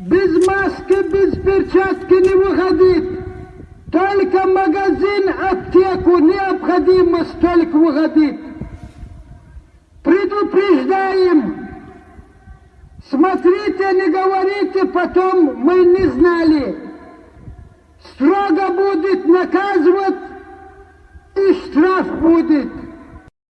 Без маски, без перчатки не выходить. Только магазин, аптеку необходимо столько выходить. Предупреждаем. Смотрите, не говорите, потом мы не знали. Строго будет наказывать и штраф будет.